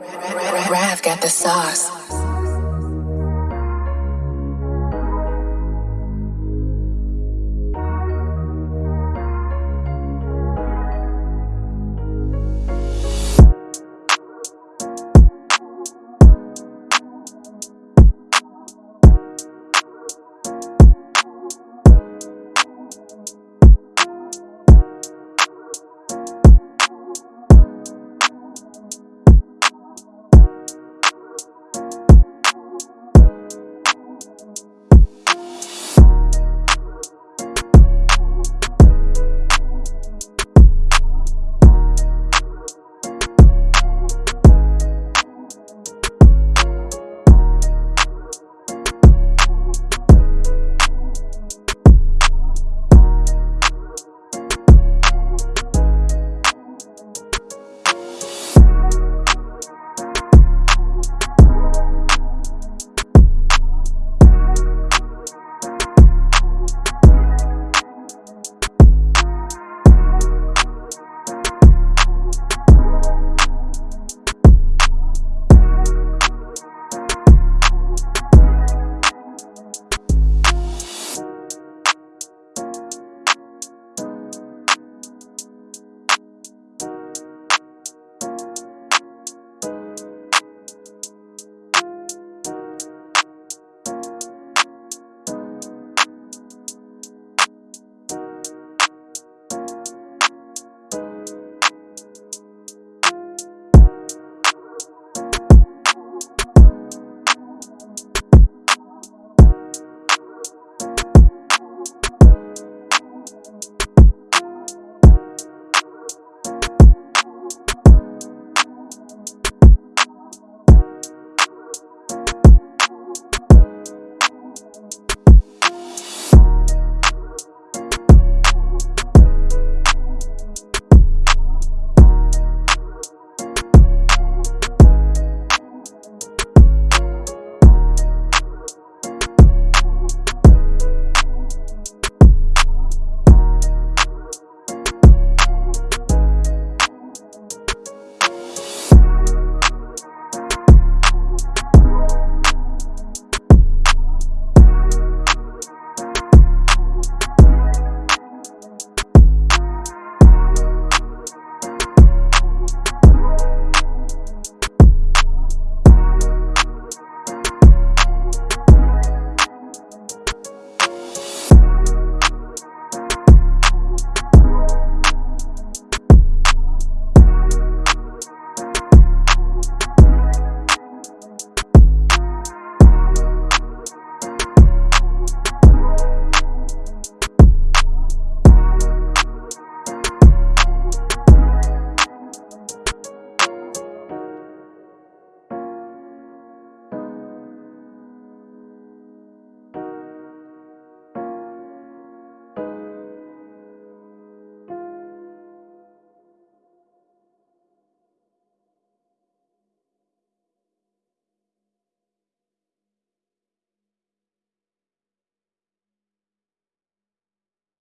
Rav got the sauce.